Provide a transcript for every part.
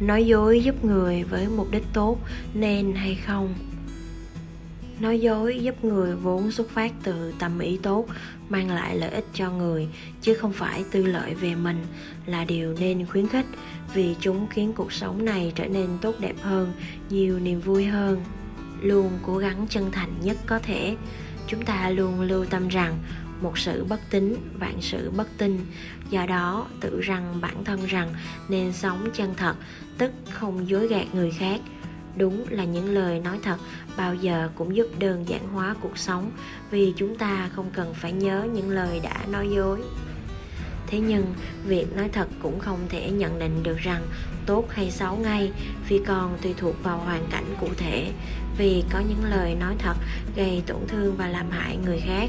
nói dối giúp người với mục đích tốt nên hay không? Nói dối giúp người vốn xuất phát từ tâm ý tốt, mang lại lợi ích cho người, chứ không phải tư lợi về mình là điều nên khuyến khích vì chúng khiến cuộc sống này trở nên tốt đẹp hơn, nhiều niềm vui hơn. Luôn cố gắng chân thành nhất có thể. Chúng ta luôn lưu tâm rằng một sự bất tín, vạn sự bất tin. Do đó tự rằng bản thân rằng nên sống chân thật, tức không dối gạt người khác. Đúng là những lời nói thật bao giờ cũng giúp đơn giản hóa cuộc sống, vì chúng ta không cần phải nhớ những lời đã nói dối. Thế nhưng, việc nói thật cũng không thể nhận định được rằng tốt hay xấu ngay vì còn tùy thuộc vào hoàn cảnh cụ thể, vì có những lời nói thật gây tổn thương và làm hại người khác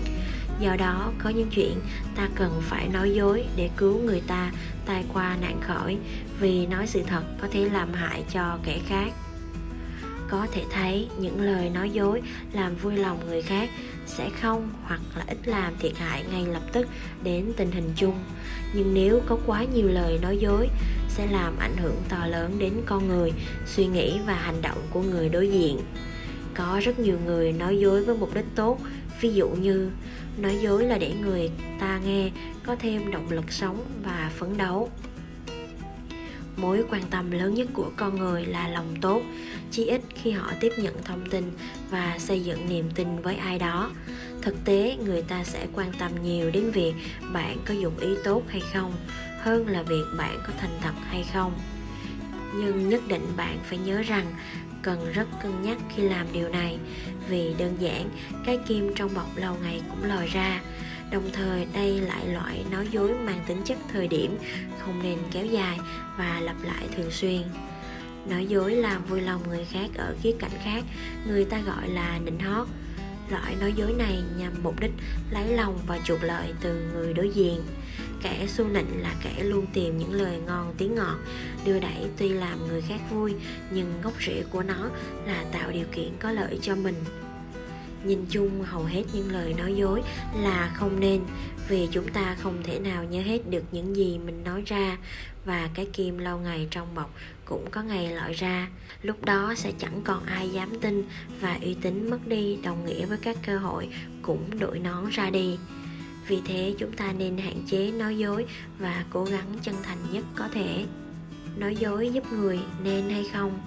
do đó, có những chuyện ta cần phải nói dối để cứu người ta tai qua nạn khỏi vì nói sự thật có thể làm hại cho kẻ khác. Có thể thấy những lời nói dối làm vui lòng người khác sẽ không hoặc là ít làm thiệt hại ngay lập tức đến tình hình chung. Nhưng nếu có quá nhiều lời nói dối, sẽ làm ảnh hưởng to lớn đến con người, suy nghĩ và hành động của người đối diện. Có rất nhiều người nói dối với mục đích tốt, ví dụ như nói dối là để người ta nghe, có thêm động lực sống và phấn đấu. Mối quan tâm lớn nhất của con người là lòng tốt, chí ít khi họ tiếp nhận thông tin và xây dựng niềm tin với ai đó. Thực tế, người ta sẽ quan tâm nhiều đến việc bạn có dùng ý tốt hay không, hơn là việc bạn có thành thật hay không. Nhưng nhất định bạn phải nhớ rằng cần rất cân nhắc khi làm điều này, vì đơn giản, cái kim trong bọc lâu ngày cũng lòi ra. Đồng thời, đây lại loại nói dối mang tính chất thời điểm, không nên kéo dài và lặp lại thường xuyên. Nói dối làm vui lòng người khác ở khía cạnh khác, người ta gọi là nịnh hót loại nói dối này nhằm mục đích lấy lòng và chuộc lợi từ người đối diện. Kẻ xu nịnh là kẻ luôn tìm những lời ngon tiếng ngọt, đưa đẩy tuy làm người khác vui, nhưng gốc rễ của nó là tạo điều kiện có lợi cho mình nhìn chung hầu hết những lời nói dối là không nên, vì chúng ta không thể nào nhớ hết được những gì mình nói ra, và cái kim lâu ngày trong bọc cũng có ngày lọi ra. Lúc đó sẽ chẳng còn ai dám tin, và uy tín mất đi đồng nghĩa với các cơ hội cũng đội nón ra đi. Vì thế chúng ta nên hạn chế nói dối và cố gắng chân thành nhất có thể. Nói dối giúp người nên hay không?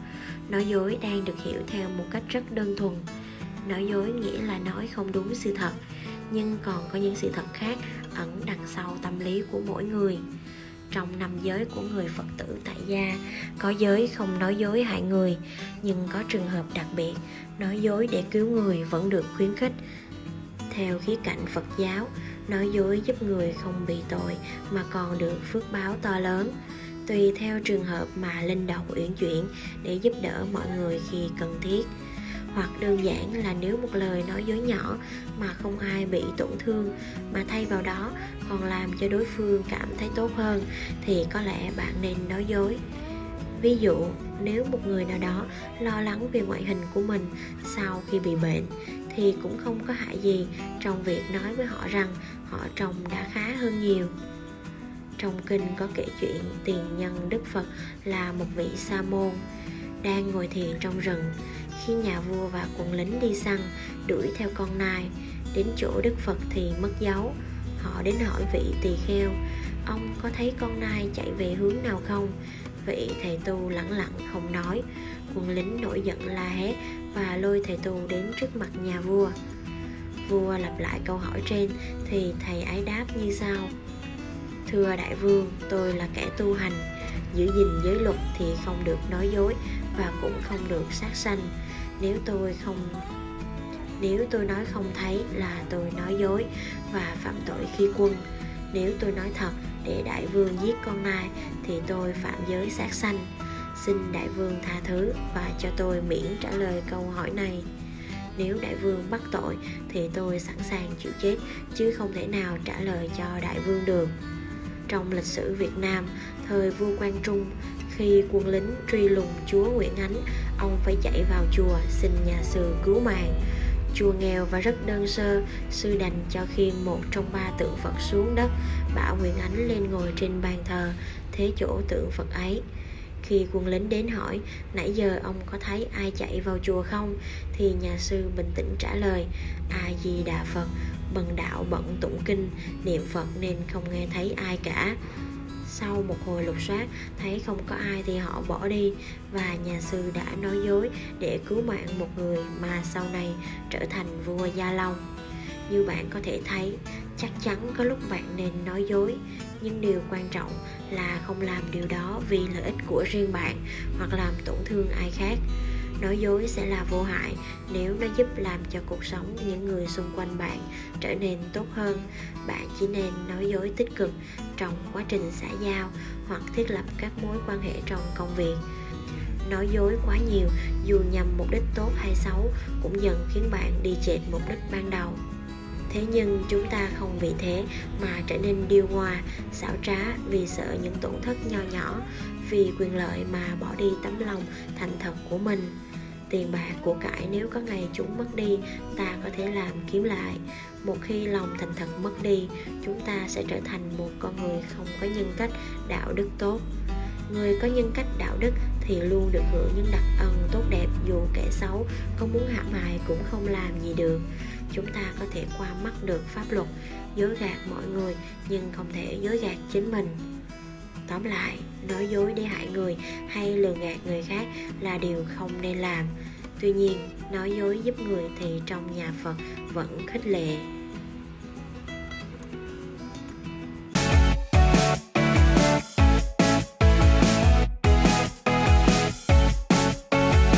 Nói dối đang được hiểu theo một cách rất đơn thuần nói dối nghĩa là nói không đúng sự thật. Nhưng còn có những sự thật khác ẩn đằng sau tâm lý của mỗi người. Trong năm giới của người phật tử tại gia, có giới không nói dối hại người, nhưng có trường hợp đặc biệt, nói dối để cứu người vẫn được khuyến khích. Theo khía cạnh phật giáo, nói dối giúp người không bị tội mà còn được phước báo to lớn. Tùy theo trường hợp mà linh động uyển chuyển để giúp đỡ mọi người khi cần thiết hoặc đơn giản là nếu một lời nói dối nhỏ mà không ai bị tổn thương mà thay vào đó còn làm cho đối phương cảm thấy tốt hơn thì có lẽ bạn nên nói dối. Ví dụ, nếu một người nào đó lo lắng về ngoại hình của mình sau khi bị bệnh thì cũng không có hại gì trong việc nói với họ rằng họ trông đã khá hơn nhiều. Trong kinh có kể chuyện tiền nhân đức phật là một vị sa môn đang ngồi thiền trong rừng, khi nhà vua và quân lính đi săn đuổi theo con nai. Đến chỗ đức phật thì mất dấu. Họ đến hỏi vị tỳ kheo, ông có thấy con nai chạy về hướng nào không? Vị thầy tu lẳng lặng không nói. Quân lính nổi giận la hét và lôi thầy tu đến trước mặt nhà vua. Vua lặp lại câu hỏi trên thì thầy ấy đáp như sau thưa đại vương, tôi là kẻ tu hành. Giữ gìn giới luật thì không được nói dối và cũng không được sát sanh. Nếu tôi không, nếu tôi nói không thấy là tôi nói dối và phạm tội khi quân. Nếu tôi nói thật để đại vương giết con nai thì tôi phạm giới sát sanh. Xin đại vương tha thứ và cho tôi miễn trả lời câu hỏi này. Nếu đại vương bắt tội thì tôi sẵn sàng chịu chết, chứ không thể nào trả lời cho đại vương được trong lịch sử Việt Nam, thời vua Quang Trung. Khi quân lính truy lùng chúa Nguyễn Ánh, ông phải chạy vào chùa xin nhà sư cứu mạng. Chùa nghèo và rất đơn sơ, sư đành cho khiêng một trong ba tượng phật xuống đất, bảo nguyễn ánh lên ngồi trên bàn thờ, thế chỗ tượng phật ấy khi quân lính đến hỏi, nãy giờ ông có thấy ai chạy vào chùa không? Thì nhà sư bình tĩnh trả lời, a di đà phật, bần đạo bận tụng kinh, niệm phật nên không nghe thấy ai cả. Sau một hồi lục soát, thấy không có ai thì họ bỏ đi, và nhà sư đã nói dối để cứu mạng một người mà sau này trở thành vua gia long. Như bạn có thể thấy chắc chắn có lúc bạn nên nói dối, nhưng điều quan trọng là không làm điều đó vì lợi ích của riêng bạn hoặc làm tổn thương ai khác. Nói dối sẽ là vô hại nếu nó giúp làm cho cuộc sống những người xung quanh bạn trở nên tốt hơn. Bạn chỉ nên nói dối tích cực trong quá trình xã giao hoặc thiết lập các mối quan hệ trong công việc. Nói dối quá nhiều dù nhằm mục đích tốt hay xấu cũng dần khiến bạn đi chệch mục đích ban đầu thế nhưng chúng ta không vì thế mà trở nên điêu ngoa xảo trá vì sợ những tổn thất nho nhỏ, vì quyền lợi mà bỏ đi tấm lòng thành thật của mình. Tiền bạc của cải nếu có ngày chúng mất đi, ta có thể làm kiếm lại. Một khi lòng thành thật mất đi, chúng ta sẽ trở thành một con người không có nhân cách, đạo đức tốt người có nhân cách đạo đức thì luôn được hưởng những đặc ân tốt đẹp dù kẻ xấu có muốn hãm hại cũng không làm gì được. Chúng ta có thể qua mắt được pháp luật, dối gạt mọi người nhưng không thể dối gạt chính mình. Tóm lại, nói dối để hại người hay lừa gạt người khác là điều không nên làm. Tuy nhiên, nói dối giúp người thì trong nhà phật vẫn khích lệ.